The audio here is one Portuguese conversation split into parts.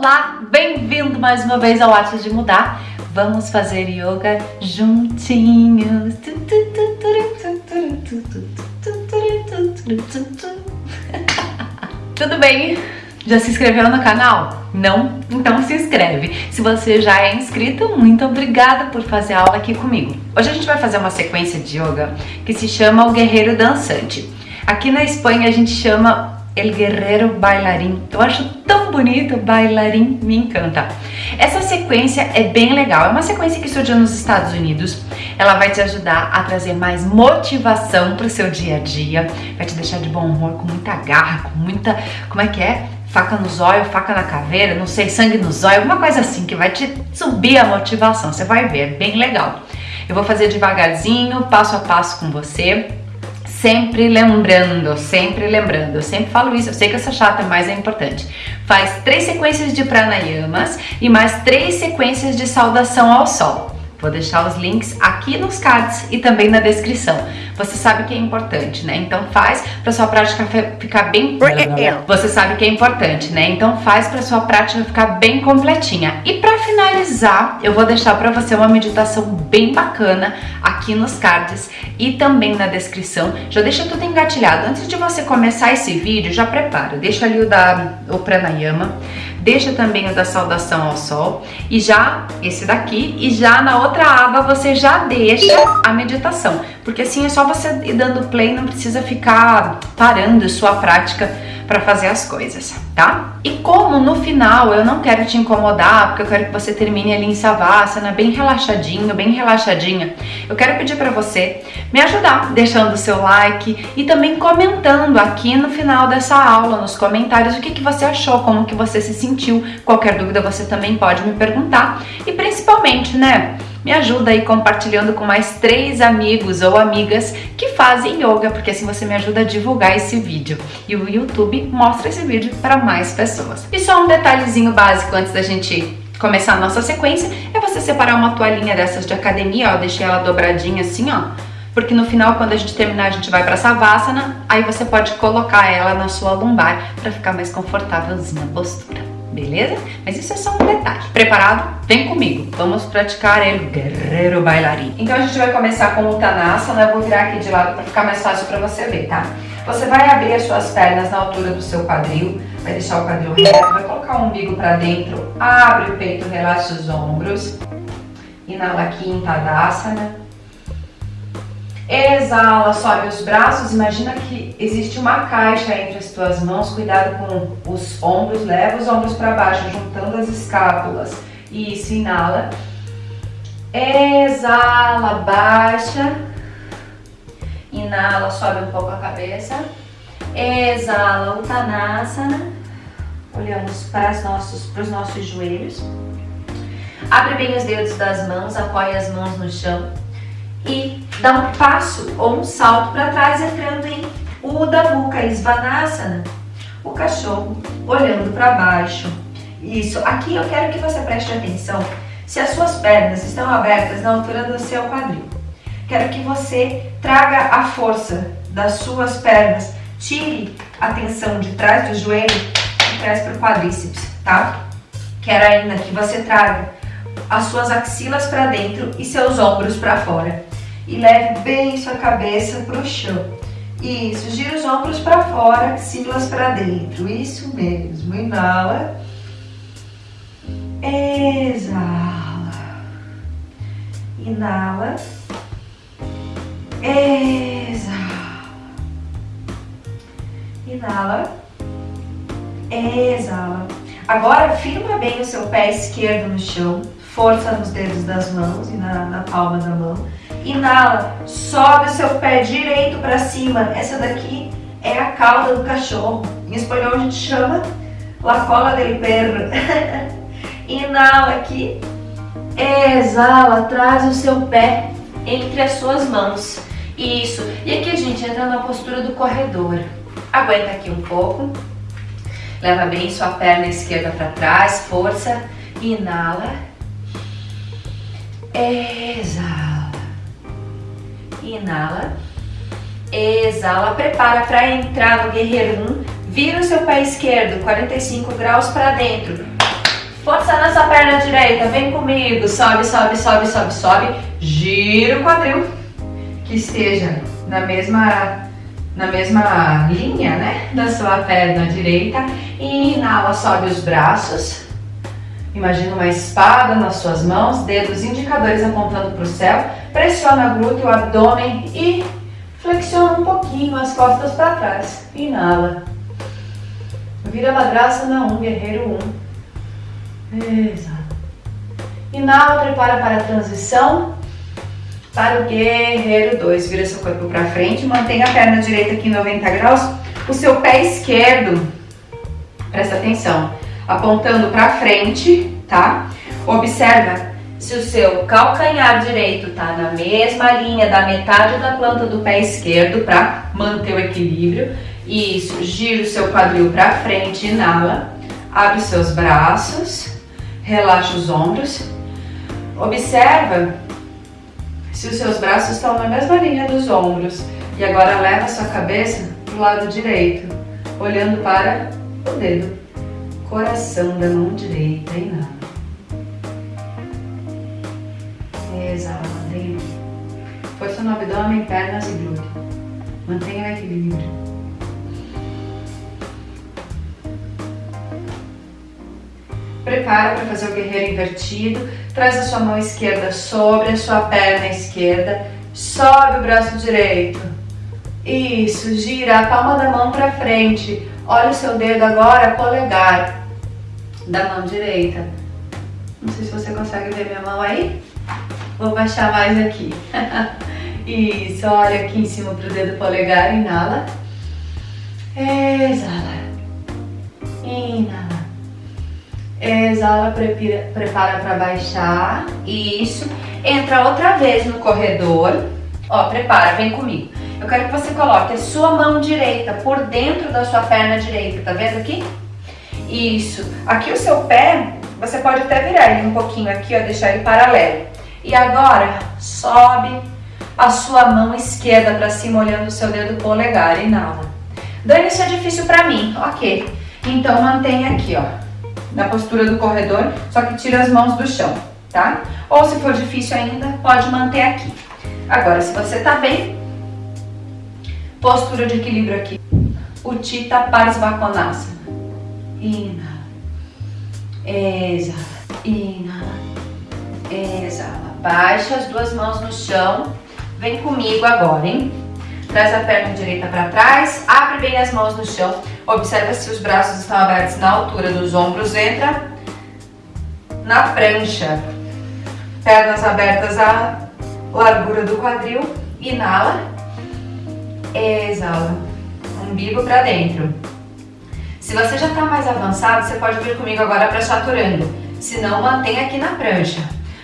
Olá, bem-vindo mais uma vez ao Arte de Mudar. Vamos fazer yoga juntinhos. Tudo bem? Já se inscreveu no canal? Não? Então se inscreve. Se você já é inscrito, muito obrigada por fazer aula aqui comigo. Hoje a gente vai fazer uma sequência de yoga que se chama o Guerreiro Dançante. Aqui na Espanha a gente chama El Guerreiro Bailarim. Eu acho tão bonito, bailarim, me encanta. Essa sequência é bem legal, é uma sequência que surgiu nos Estados Unidos. Ela vai te ajudar a trazer mais motivação para o seu dia a dia, vai te deixar de bom humor, com muita garra, com muita, como é que é? Faca no zóio, faca na caveira, não sei, sangue no zóio, alguma coisa assim que vai te subir a motivação, você vai ver, é bem legal. Eu vou fazer devagarzinho, passo a passo com você, sempre lembrando, sempre lembrando, eu sempre falo isso, eu sei que sou chata, mas é importante. Faz três sequências de pranayamas e mais três sequências de saudação ao sol. Vou deixar os links aqui nos cards e também na descrição. Você sabe que é importante, né? Então faz para sua prática ficar bem... Você sabe que é importante, né? Então faz para sua prática ficar bem completinha. E para finalizar, eu vou deixar para você uma meditação bem bacana aqui nos cards e também na descrição. Já deixa tudo engatilhado. Antes de você começar esse vídeo, já prepara. Deixa ali o da o pranayama deixa também o da saudação ao sol. E já esse daqui e já na outra aba você já deixa a meditação, porque assim é só você ir dando play, não precisa ficar parando sua prática para fazer as coisas, tá? E como no final eu não quero te incomodar, porque eu quero que você termine ali em Savasana bem relaxadinho, bem relaxadinha, eu quero pedir para você me ajudar deixando o seu like e também comentando aqui no final dessa aula, nos comentários, o que, que você achou, como que você se sentiu. Qualquer dúvida você também pode me perguntar. E principalmente, né, me ajuda aí compartilhando com mais três amigos ou amigas que fazem yoga, porque assim você me ajuda a divulgar esse vídeo. E o YouTube mostra esse vídeo para mais pessoas. E só um detalhezinho básico antes da gente começar a nossa sequência, é você separar uma toalhinha dessas de academia, ó, deixei ela dobradinha assim, ó, porque no final, quando a gente terminar, a gente vai para Savasana, aí você pode colocar ela na sua lombar para ficar mais confortávelzinha a postura beleza? Mas isso é só um detalhe. Preparado? Vem comigo, vamos praticar o guerreiro bailarim. Então a gente vai começar com o Uttanasana, eu vou virar aqui de lado para ficar mais fácil para você ver, tá? Você vai abrir as suas pernas na altura do seu quadril, vai deixar o quadril reto, vai colocar o umbigo para dentro, abre o peito, relaxa os ombros, inala aqui em Tadasana. Exala, sobe os braços, imagina que existe uma caixa entre as tuas mãos, cuidado com os ombros, leva os ombros para baixo, juntando as escápulas. Isso, inala. Exala, baixa. Inala, sobe um pouco a cabeça. Exala, Uttanasana. Olhamos para, os nossos, para os nossos joelhos. Abre bem os dedos das mãos, apoia as mãos no chão e dá um passo ou um salto para trás, entrando em Uda Mukha Svanasana, o cachorro olhando para baixo. Isso, aqui eu quero que você preste atenção se as suas pernas estão abertas na altura do seu quadril. Quero que você traga a força das suas pernas, tire a tensão de trás do joelho e traz para o quadríceps, tá? Quero ainda que você traga as suas axilas para dentro e seus ombros para fora e leve bem sua cabeça para o chão. Isso, gira os ombros para fora, axilas para dentro. Isso mesmo. Inala. Exala. Inala. Exala. Inala. Exala. Agora, firma bem o seu pé esquerdo no chão. Força nos dedos das mãos e na, na palma da mão Inala, sobe o seu pé direito para cima. Essa daqui é a cauda do cachorro. Em espanhol a gente chama la cola del perro. Inala aqui. Exala, traz o seu pé entre as suas mãos. Isso. E aqui a gente entra na postura do corredor. Aguenta aqui um pouco. Leva bem sua perna esquerda para trás, força. Inala. Exala inala, exala, prepara para entrar no guerreiro 1, vira o seu pé esquerdo 45 graus para dentro, Força na sua perna direita, vem comigo. Sobe, sobe, sobe, sobe, sobe. Gira o quadril. Que esteja na mesma, na mesma linha, né? Da sua perna direita. E inala, sobe os braços. Imagina uma espada nas suas mãos, dedos indicadores apontando para o céu. Pressiona glúteo, abdômen e flexiona um pouquinho as costas para trás. Inala. Vira na 1, guerreiro 1. Exala. Inala, prepara para a transição. Para o guerreiro 2, vira seu corpo para frente, mantenha a perna direita aqui em 90 graus. O seu pé esquerdo, presta atenção, apontando para frente, tá? Observa se o seu calcanhar direito tá na mesma linha da metade da planta do pé esquerdo para manter o equilíbrio. Isso, gira o seu quadril para frente, inala, abre os seus braços, relaxa os ombros. Observa se os seus braços estão na mesma linha dos ombros. E agora leva a sua cabeça para o lado direito, olhando para o dedo, coração da mão direita, inala. Pernas e glúteo. Mantenha o equilíbrio. Prepara para fazer o guerreiro invertido. Traz a sua mão esquerda sobre a sua perna esquerda. Sobe o braço direito. Isso, gira a palma da mão para frente. Olha o seu dedo agora, polegar da mão direita. Não sei se você consegue ver minha mão aí. Vou baixar mais aqui. Isso, olha aqui em cima pro dedo polegar, inala. Exala. Inala. Exala, prepara para baixar. Isso. Entra outra vez no corredor. Ó, prepara, vem comigo. Eu quero que você coloque a sua mão direita por dentro da sua perna direita, tá vendo aqui? Isso. Aqui o seu pé, você pode até virar ele um pouquinho aqui, ó, deixar ele paralelo. E agora, sobe a sua mão esquerda para cima, olhando o seu dedo polegar. Inala. Dani, isso é difícil para mim. Ok. Então, mantenha aqui, ó na postura do corredor, só que tira as mãos do chão, tá? Ou se for difícil ainda, pode manter aqui. Agora, se você tá bem, postura de equilíbrio aqui. Utthita Parsvakonasana. Inala. Exala. Inala. Exala. Baixa as duas mãos no chão. Vem comigo agora, hein? Traz a perna direita para trás, abre bem as mãos no chão. Observa se os braços estão abertos na altura dos ombros. Entra na prancha. Pernas abertas à largura do quadril. Inala. Exala. Umbigo para dentro. Se você já está mais avançado, você pode vir comigo agora para chaturanga. Se não, mantenha aqui na prancha.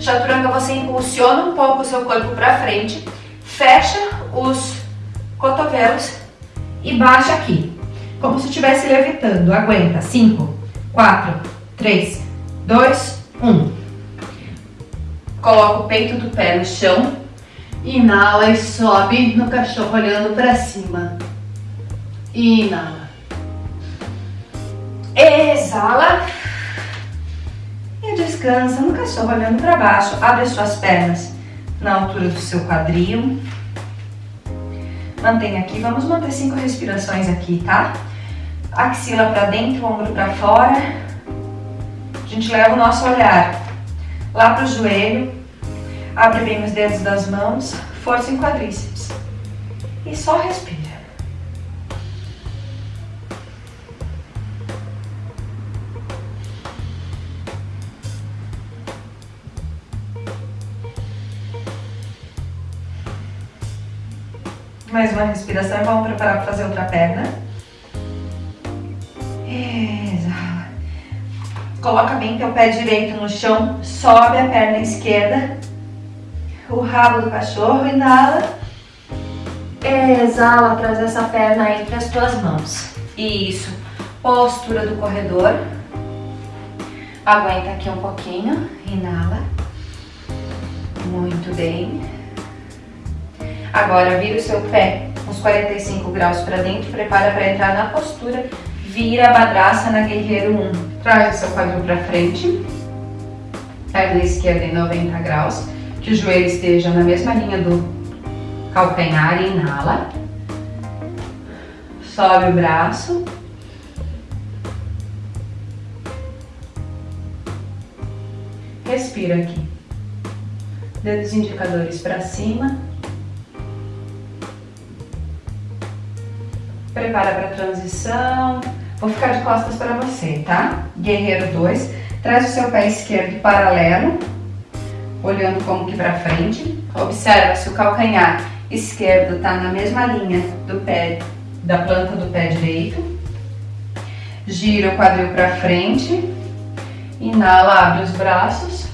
Chaturanga, você impulsiona um pouco o seu corpo para frente, fecha os cotovelos e baixa aqui como se estivesse levitando. Aguenta. 5, 4, 3, 2, 1. Coloca o peito do pé no chão. Inala e sobe no cachorro olhando para cima. Inala. Exala. E descansa no cachorro olhando para baixo. Abre as suas pernas na altura do seu quadril. Mantenha aqui. Vamos manter cinco respirações aqui, tá? axila para dentro, ombro para fora. A gente leva o nosso olhar lá para o joelho, abre bem os dedos das mãos, força em quadríceps e só respira. Mais uma respiração e vamos preparar para fazer outra perna. Exala. Coloca bem teu pé direito no chão, sobe a perna esquerda, o rabo do cachorro, inala. Exala, traz essa perna entre as tuas mãos. Isso. Postura do corredor. Aguenta aqui um pouquinho, inala. Muito bem. Agora vira o seu pé uns 45 graus para dentro, prepara para entrar na postura Vira Badraça na Guerreiro 1. Traz o seu quadril para frente. Perna esquerda em 90 graus. Que o joelho esteja na mesma linha do calcanhar inala. Sobe o braço. Respira aqui. Dedos indicadores para cima. Prepara para a transição. Vou ficar de costas para você, tá? Guerreiro 2. Traz o seu pé esquerdo paralelo, olhando como que para frente. Observa se o calcanhar esquerdo está na mesma linha do pé, da planta do pé direito. Gira o quadril para frente. Inala, abre os braços.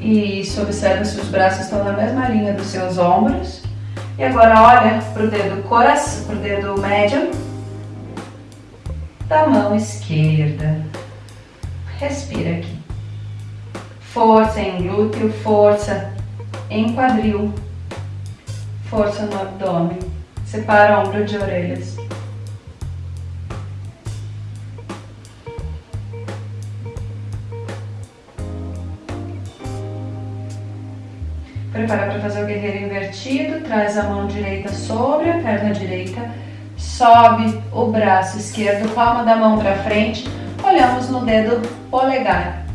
Isso, observa se os braços estão na mesma linha dos seus ombros. E agora olha para o dedo coração, para o dedo médio da mão esquerda. Respira aqui. Força em glúteo, força em quadril, força no abdômen. Separa ombro de orelhas. Prepara para fazer o guerreiro invertido, traz a mão direita sobre a perna direita, sobe o braço esquerdo, palma da mão para frente, olhamos no dedo polegar,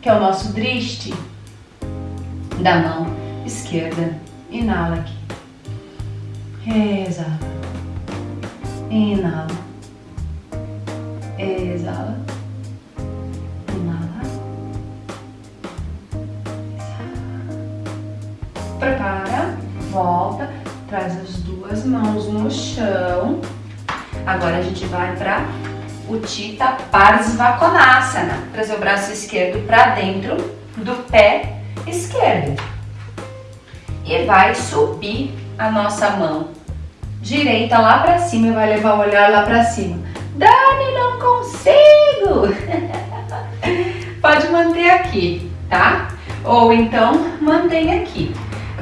que é o nosso driste da mão esquerda. Inala aqui. Exala. Inala. Exala. Prepara, volta, traz as duas mãos no chão. Agora a gente vai para o Tita Parsvakonasana. Trazer o braço esquerdo para dentro do pé esquerdo. E vai subir a nossa mão direita lá para cima e vai levar o olhar lá para cima. Dani, não consigo! Pode manter aqui, tá? Ou então mantém aqui.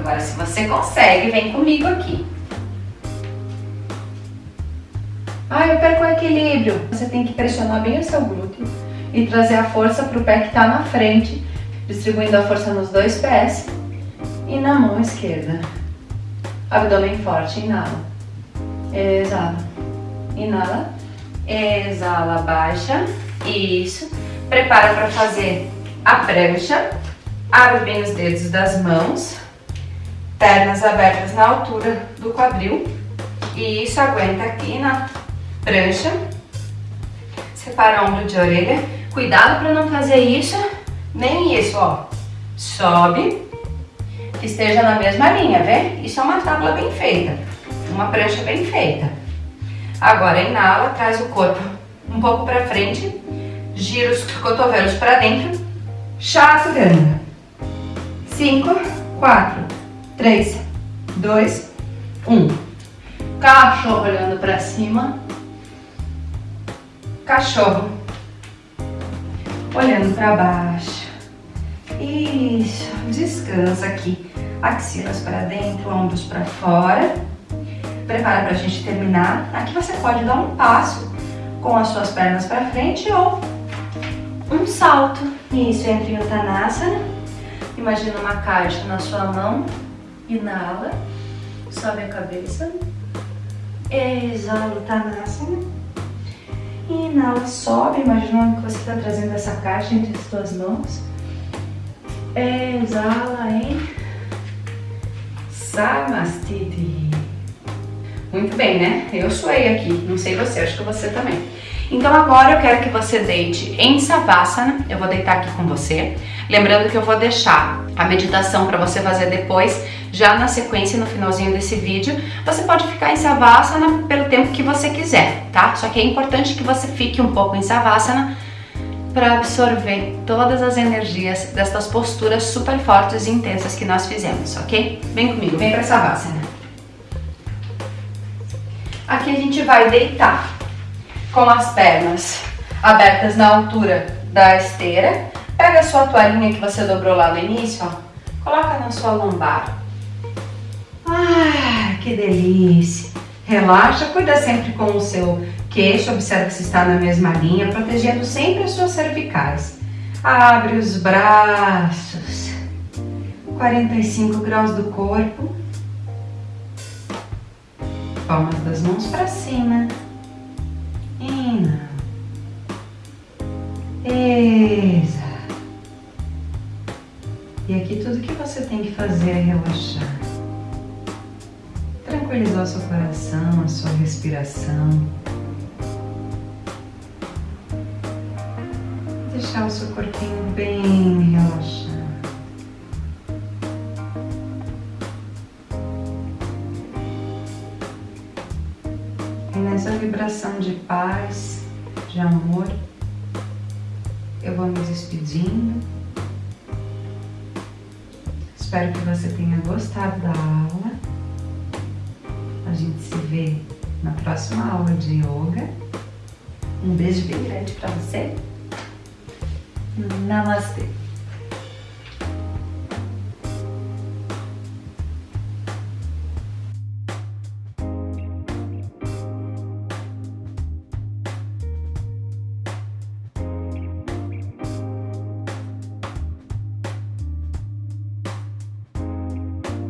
Agora, se você consegue, vem comigo aqui. Ah, eu perco o equilíbrio. Você tem que pressionar bem o seu glúteo e trazer a força para o pé que está na frente, distribuindo a força nos dois pés e na mão esquerda. Abdômen forte, inala. Exala. Inala. Exala, baixa. Isso. Prepara para fazer a prancha. Abre bem os dedos das mãos pernas abertas na altura do quadril. E isso aguenta aqui na prancha. Separa ombro de orelha. Cuidado para não fazer isso, nem isso, ó. Sobe, que esteja na mesma linha, vê? Isso é uma tábua bem feita, uma prancha bem feita. Agora inala, traz o corpo um pouco para frente, gira os cotovelos para dentro, chaturanga. Cinco, quatro, 3, 2, 1. Cachorro olhando para cima. Cachorro olhando para baixo. Isso, descansa aqui. Axilas para dentro, ombros para fora. Prepara para a gente terminar. Aqui você pode dar um passo com as suas pernas para frente ou um salto. Isso, entre em Uttanasana. Imagina uma caixa na sua mão Inala, sobe a cabeça. Exala o. Inala, sobe, imaginando que você está trazendo essa caixa entre as suas mãos. Exala em Samastiti. Muito bem, né? Eu suei aqui, não sei você, acho que você também. Então agora eu quero que você deite em Savasana, eu vou deitar aqui com você. Lembrando que eu vou deixar a meditação para você fazer depois, já na sequência, no finalzinho desse vídeo. Você pode ficar em Savasana pelo tempo que você quiser, tá? Só que é importante que você fique um pouco em Savasana para absorver todas as energias destas posturas super fortes e intensas que nós fizemos, ok? Vem comigo, vem para Savasana. Aqui a gente vai deitar com as pernas abertas na altura da esteira. Pega a sua toalhinha que você dobrou lá no início, ó, coloca na sua lombar. Ah, que delícia! Relaxa, cuida sempre com o seu queixo, observe se está na mesma linha, protegendo sempre as suas cervicais. Abre os braços, 45 graus do corpo, palmas das mãos para cima, ina, exala. E aqui tudo que você tem que fazer é relaxar. Tranquilizar o seu coração, a sua respiração. Deixar o seu corpinho bem relaxado. E nessa vibração de paz, de amor, eu vou me despedindo. Espero que você tenha gostado da aula. A gente se vê na próxima aula de yoga. Um beijo bem grande para você. Namastê!